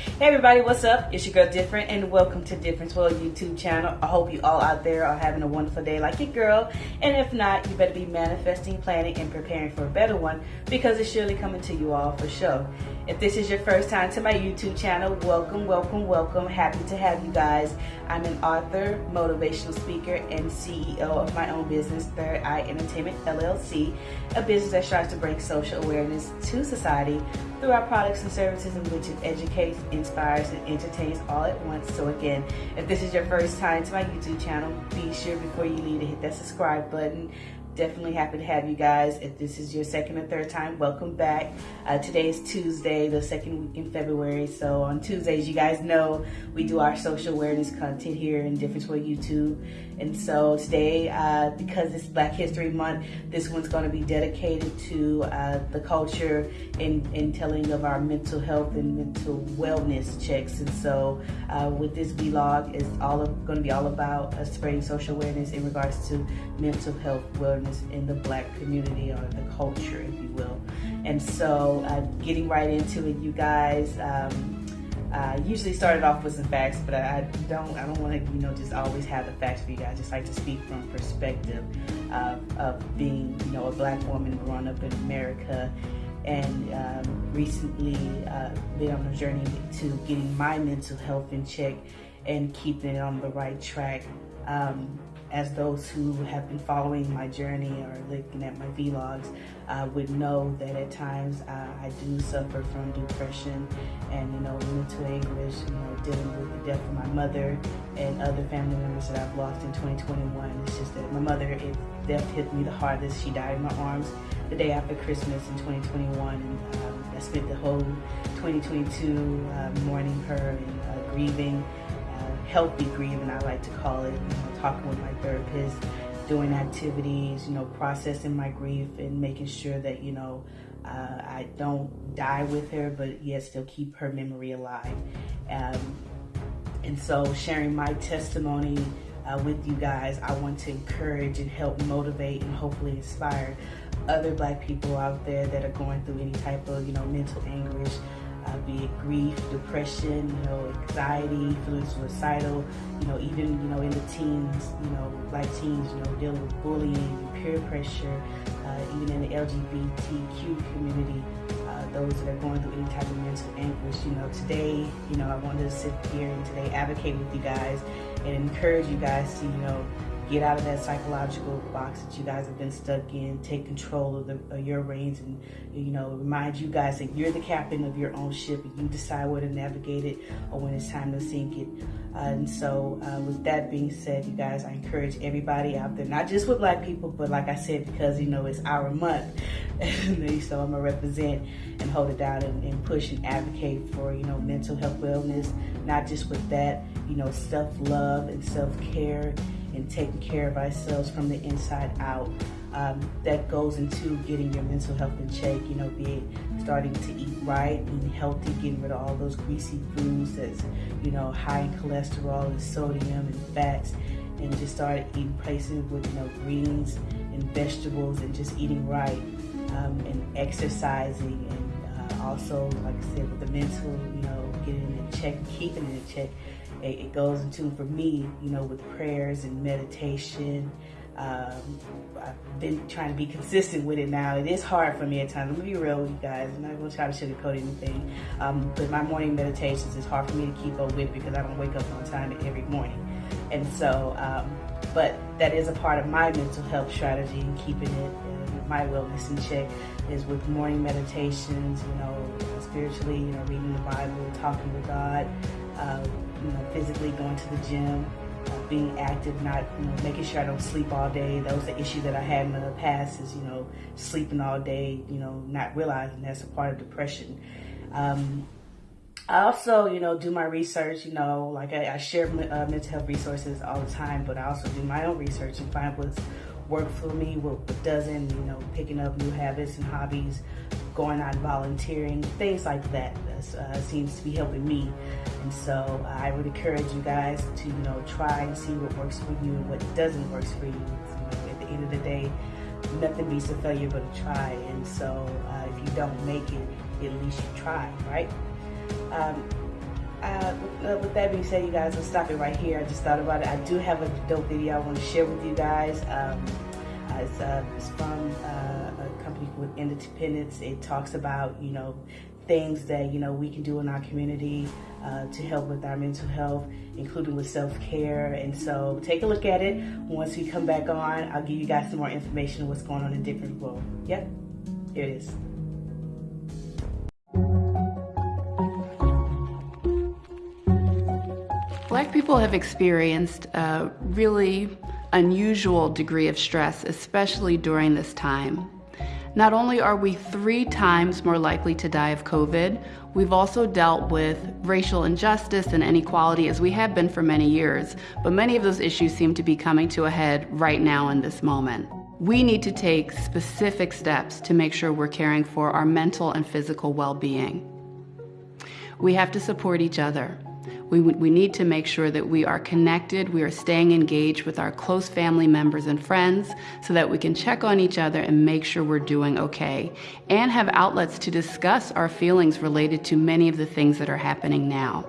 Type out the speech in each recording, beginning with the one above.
Hey everybody, what's up? It's your girl Different and welcome to Difference World YouTube channel. I hope you all out there are having a wonderful day like your girl. And if not, you better be manifesting, planning, and preparing for a better one because it's surely coming to you all for sure. If this is your first time to my YouTube channel, welcome, welcome, welcome. Happy to have you guys. I'm an author, motivational speaker, and CEO of my own business, Third Eye Entertainment LLC, a business that strives to bring social awareness to society through our products and services in which it educates, inspires, and entertains all at once. So again, if this is your first time to my YouTube channel, be sure before you leave to hit that subscribe button definitely happy to have you guys. If this is your second or third time, welcome back. Uh, today is Tuesday, the second week in February. So on Tuesdays, you guys know we do our social awareness content here in Difference World YouTube. And so today, uh, because it's Black History Month, this one's going to be dedicated to uh, the culture and, and telling of our mental health and mental wellness checks. And so uh, with this vlog, it's all going to be all about uh, spreading social awareness in regards to mental health wellness in the Black community or the culture, if you will. And so uh, getting right into it, you guys. Um, uh, usually started off with some facts, but I don't I don't want to you know just always have the facts for you guys. I just like to speak from perspective of, of being you know a black woman growing up in America and um, recently uh, been on a journey to getting my mental health in check and keeping it on the right track. Um, as those who have been following my journey or looking at my vlogs uh, would know that at times uh, I do suffer from depression and you know mental anguish, you know dealing with the death of my mother and other family members that I've lost in 2021. It's just that my mother, it, death hit me the hardest. She died in my arms the day after Christmas in 2021 and um, I spent the whole 2022 uh, mourning her and uh, grieving healthy grieving, I like to call it, you know, talking with my therapist, doing activities, you know, processing my grief and making sure that, you know, uh, I don't die with her, but yet still keep her memory alive. Um, and so sharing my testimony uh, with you guys, I want to encourage and help motivate and hopefully inspire other black people out there that are going through any type of, you know, mental anguish, uh, be it grief, depression, you know, anxiety, feeling suicidal, you know, even, you know, in the teens, you know, black teens, you know, dealing with bullying, peer pressure, uh, even in the LGBTQ community, uh, those that are going through any type of mental anguish, you know, today, you know, I wanted to sit here and today advocate with you guys and encourage you guys to, you know, get out of that psychological box that you guys have been stuck in. Take control of, the, of your reins and, you know, remind you guys that you're the captain of your own ship and you decide where to navigate it or when it's time to sink it. Uh, and so uh, with that being said, you guys, I encourage everybody out there, not just with black people, but like I said, because, you know, it's our month. so I'm gonna represent and hold it down and, and push and advocate for, you know, mental health wellness, not just with that, you know, self-love and self-care and taking care of ourselves from the inside out. Um, that goes into getting your mental health in check, you know, be starting to eat right, eating healthy, getting rid of all those greasy foods that's, you know, high in cholesterol and sodium and fats, and just start eating places with, you know, greens and vegetables and just eating right um, and exercising and uh, also, like I said, with the mental, you know, getting it in check, keeping it in check it, goes into, for me, you know, with prayers and meditation. Um, I've been trying to be consistent with it now. It is hard for me at times. I'm gonna be real with you guys. I'm not gonna try to sugarcoat anything. Um, but my morning meditations is hard for me to keep up with because I don't wake up on time every morning. And so, um, but that is a part of my mental health strategy and keeping it and my wellness in check is with morning meditations, you know, spiritually, you know, reading the Bible, talking with God, uh, you know, physically going to the gym, being active, not, you know, making sure I don't sleep all day. That was the issue that I had in the past is, you know, sleeping all day, you know, not realizing that's a part of depression. Um, I also, you know, do my research, you know, like I, I share uh, mental health resources all the time, but I also do my own research and find what's worked for me, what, what doesn't, you know, picking up new habits and hobbies, going out volunteering, things like that uh, seems to be helping me. And so I would encourage you guys to, you know, try and see what works for you and what doesn't work for you. at the end of the day, nothing beats a failure but a try. And so uh, if you don't make it, at least you try, right? Um, uh, with that being said, you guys, let's stop it right here. I just thought about it. I do have a dope video I want to share with you guys. Um, uh, it's, uh, it's, from uh, with Independence. It talks about, you know, things that, you know, we can do in our community uh, to help with our mental health, including with self-care. And so take a look at it. Once we come back on, I'll give you guys some more information on what's going on in different world. Yep, here it is. Black people have experienced a really unusual degree of stress, especially during this time. Not only are we three times more likely to die of COVID, we've also dealt with racial injustice and inequality as we have been for many years, but many of those issues seem to be coming to a head right now in this moment. We need to take specific steps to make sure we're caring for our mental and physical well-being. We have to support each other. We, we need to make sure that we are connected, we are staying engaged with our close family members and friends so that we can check on each other and make sure we're doing okay, and have outlets to discuss our feelings related to many of the things that are happening now.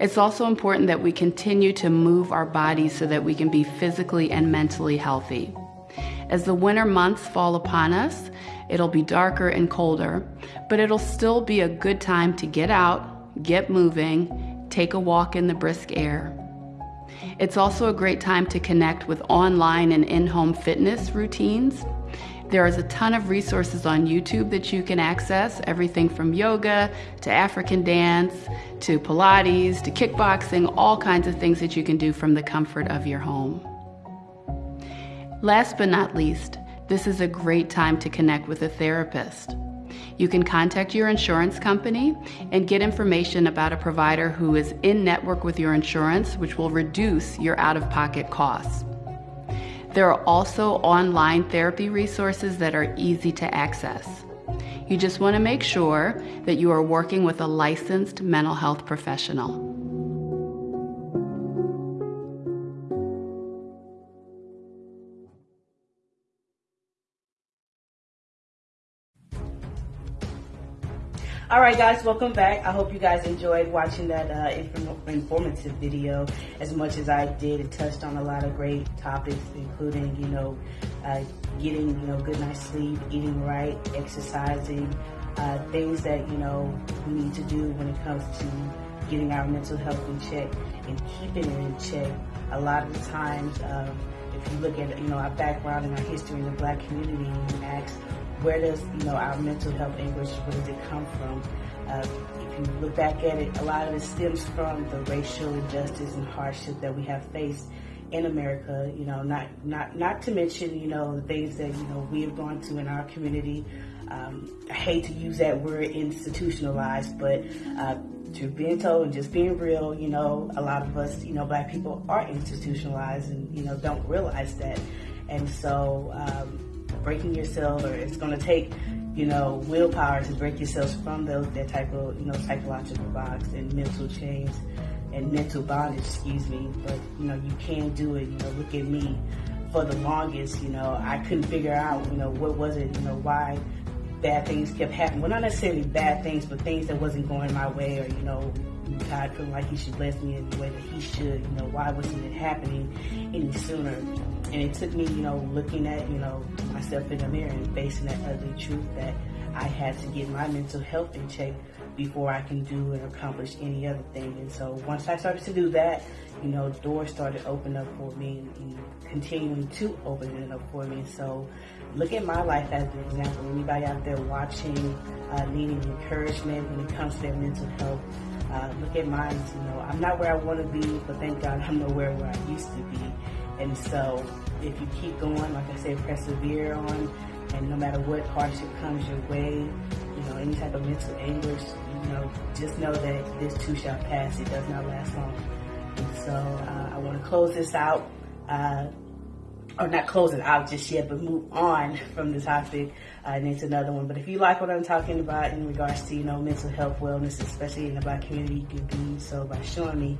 It's also important that we continue to move our bodies so that we can be physically and mentally healthy. As the winter months fall upon us, it'll be darker and colder, but it'll still be a good time to get out, get moving, take a walk in the brisk air. It's also a great time to connect with online and in-home fitness routines. There is a ton of resources on YouTube that you can access, everything from yoga to African dance to Pilates to kickboxing, all kinds of things that you can do from the comfort of your home. Last but not least, this is a great time to connect with a therapist. You can contact your insurance company and get information about a provider who is in network with your insurance, which will reduce your out of pocket costs. There are also online therapy resources that are easy to access. You just want to make sure that you are working with a licensed mental health professional. All right, guys, welcome back. I hope you guys enjoyed watching that uh, inform informative video as much as I did. It touched on a lot of great topics, including, you know, uh, getting, you know, good night's sleep, eating right, exercising, uh, things that, you know, we need to do when it comes to getting our mental health in check and keeping it in check. A lot of the times, um, if you look at, you know, our background and our history in the black community and ask, where does you know our mental health anguish where does it come from? Uh, if you look back at it, a lot of it stems from the racial injustice and hardship that we have faced in America. You know, not not not to mention you know the things that you know we have gone through in our community. Um, I hate to use that word institutionalized, but uh, to being told and just being real, you know, a lot of us, you know, black people are institutionalized and you know don't realize that, and so. Um, breaking yourself, or it's going to take, you know, willpower to break yourselves from those that type of, you know, psychological box and mental chains and mental bondage, excuse me. But you know, you can do it. You know, look at me. For the longest, you know, I couldn't figure out, you know, what was it, you know, why bad things kept happening. Well, not necessarily bad things, but things that wasn't going my way, or you know, God feeling like He should bless me in the way that He should. You know, why wasn't it happening any sooner? And it took me, you know, looking at, you know, myself in the mirror and facing that ugly truth that I had to get my mental health in check before I can do and accomplish any other thing. And so once I started to do that, you know, doors started opening up for me and, continuing to open it up for me. So look at my life as an example. Anybody out there watching, uh, needing encouragement when it comes to their mental health, uh, look at mine. You know, I'm not where I want to be, but thank God I'm nowhere where I used to be. And so if you keep going, like I said, persevere on, and no matter what hardship comes your way, you know, any type of mental anguish, you know, just know that this too shall pass. It does not last long. And so uh, I want to close this out. Uh, or not close it out just yet, but move on from the topic uh, and into another one. But if you like what I'm talking about in regards to, you know, mental health, wellness, especially in the black community, you can do so by showing me,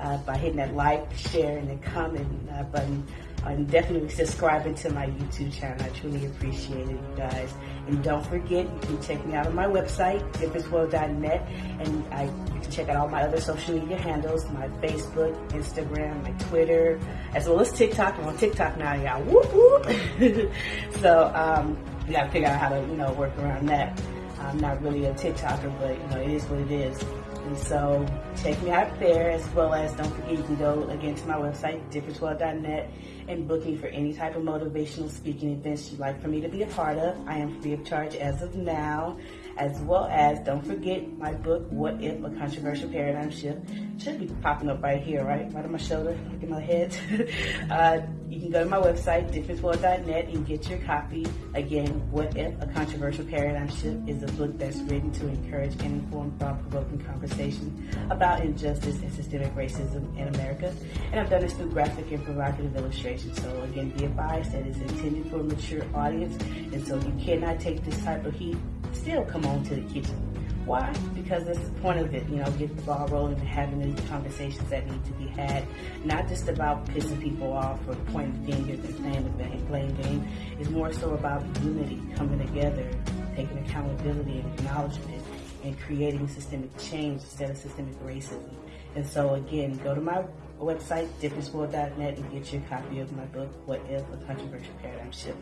uh, by hitting that like, share, and the comment uh, button. And definitely subscribing to my YouTube channel. I truly appreciate it, you guys. And don't forget, you can check me out on my website, differenceworld.net, and I, you can check out all my other social media handles, my Facebook, Instagram, my Twitter, as well as TikTok. I'm on TikTok now, y'all. Whoop, whoop. so um, we got to figure out how to, you know, work around that. I'm not really a TikToker, but, you know, it is what it is. And so check me out there as well as don't forget you can go again to my website, differenceworld.net and book me for any type of motivational speaking events you'd like for me to be a part of. I am free of charge as of now as well as don't forget my book, What If a Controversial Paradigm Shift. Should be popping up right here, right? Right on my shoulder, at my head. uh, you can go to my website, differenceworld.net, and get your copy. Again, What If a Controversial Paradigm Shift is a book that's written to encourage and inform thought-provoking conversation about injustice and systemic racism in America. And I've done this through graphic and provocative illustrations. So again, be advised that it's intended for a mature audience, and so you cannot take this type of heat still come on to the kitchen. Why? Because that's the point of it, you know, get the ball rolling and having these conversations that need to be had. Not just about pissing people off or pointing fingers and playing the playing game. It's more so about unity, coming together, taking accountability and acknowledgement, and creating systemic change instead of systemic racism. And so again, go to my website, differenceworld.net, and get your copy of my book, What If a Controversial Paradigm Shift.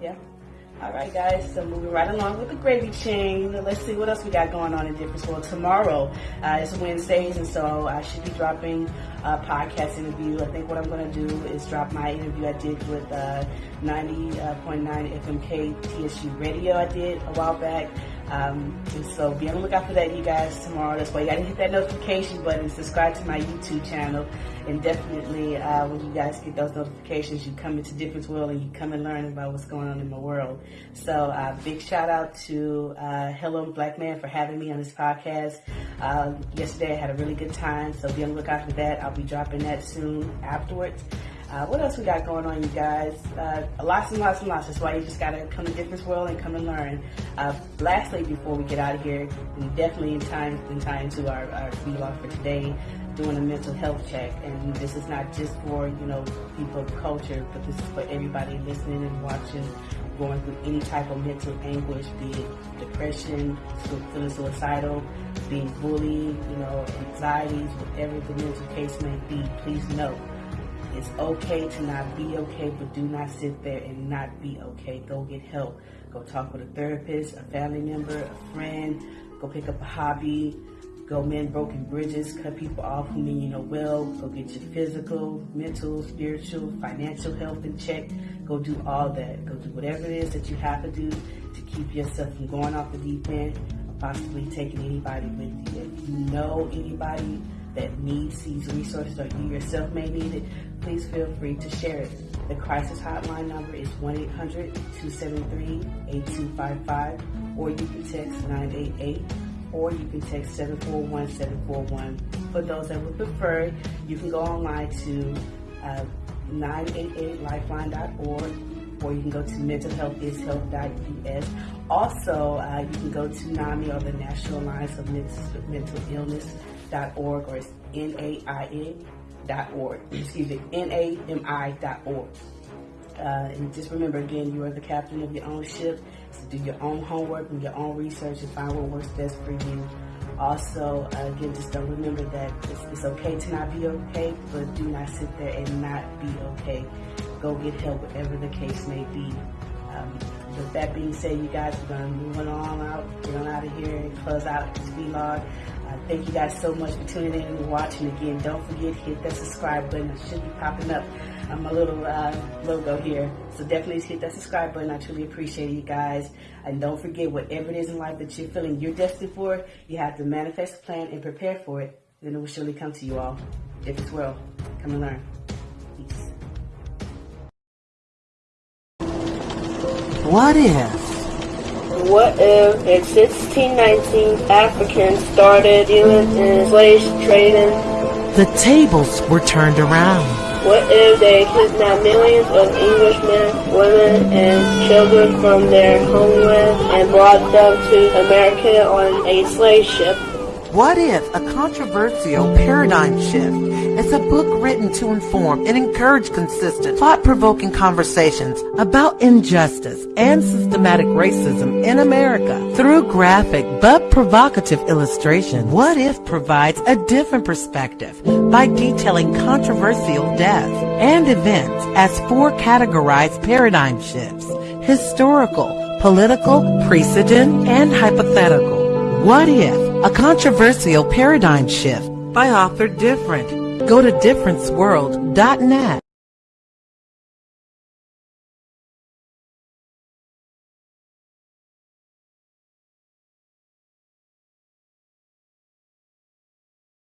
Yeah? All right, guys. So moving right along with the gravy chain. Let's see what else we got going on in Difference World tomorrow. Uh, it's Wednesdays, and so I should be dropping a podcast interview. I think what I'm going to do is drop my interview I did with uh, 90.9 FM KTSU Radio. I did a while back. Um, and so be on the lookout for that, you guys, tomorrow. That's why you got to hit that notification button, subscribe to my YouTube channel, and definitely uh, when you guys get those notifications, you come into Difference World and you come and learn about what's going on in my world. So uh, big shout out to uh, Hello Black Man for having me on this podcast. Uh, yesterday I had a really good time, so be on the lookout for that. I'll be dropping that soon afterwards. Uh, what else we got going on, you guys? Uh, lots and lots and lots. That's why you just gotta come to Difference World and come and learn. Uh, lastly, before we get out of here, we definitely in time in time to our, our vlog for today, doing a mental health check. And this is not just for you know people of culture, but this is for everybody listening and watching, going through any type of mental anguish, be it depression, feeling suicidal, being bullied, you know, anxieties, whatever the mental case may be. Please know it's okay to not be okay, but do not sit there and not be okay. Go get help. Go talk with a therapist, a family member, a friend. Go pick up a hobby. Go mend broken bridges, cut people off who mean you know well. Go get your physical, mental, spiritual, financial health in check. Go do all that. Go do whatever it is that you have to do to keep yourself from going off the deep end or possibly taking anybody with you. If you know anybody that needs these resources or you yourself may need it, please feel free to share it. The crisis hotline number is 1-800-273-8255 or you can text 988 or you can text 741-741. For those that would prefer, you can go online to uh, 988lifeline.org or you can go to mentalhealthishealth.us. Also, uh, you can go to NAMI or the National Alliance of Mental Illness.org or it's N-A-I-N org. Excuse me, N-A-M-I.org. Uh, and just remember again, you are the captain of your own ship. Do your own homework and your own research and find what works best for you. Also, again, just don't remember that it's, it's, okay to not be okay, but do not sit there and not be okay. Go get help, whatever the case may be. Um, with that being said, you guys, we're going to move on out, get on out of here and close out this vlog. Uh, thank you guys so much for tuning in and watching. Again, don't forget, hit that subscribe button. It should be popping up on my little uh, logo here. So definitely hit that subscribe button. I truly appreciate you guys. And don't forget, whatever it is in life that you're feeling you're destined for, you have to manifest, plan, and prepare for it. Then it will surely come to you all. If it's well, come and learn. Peace. What if? What if in 1619 Africans started dealing in slave trading? The tables were turned around. What if they kidnapped millions of Englishmen, women, and children from their homeland and brought them to America on a slave ship? What If? A Controversial Paradigm Shift. It's a book written to inform and encourage consistent, thought-provoking conversations about injustice and systematic racism in America. Through graphic but provocative illustration, What If provides a different perspective by detailing controversial deaths and events as four categorized paradigm shifts. Historical, political, precedent, and hypothetical. What If? A Controversial Paradigm Shift by author Different. Go to differenceworld.net.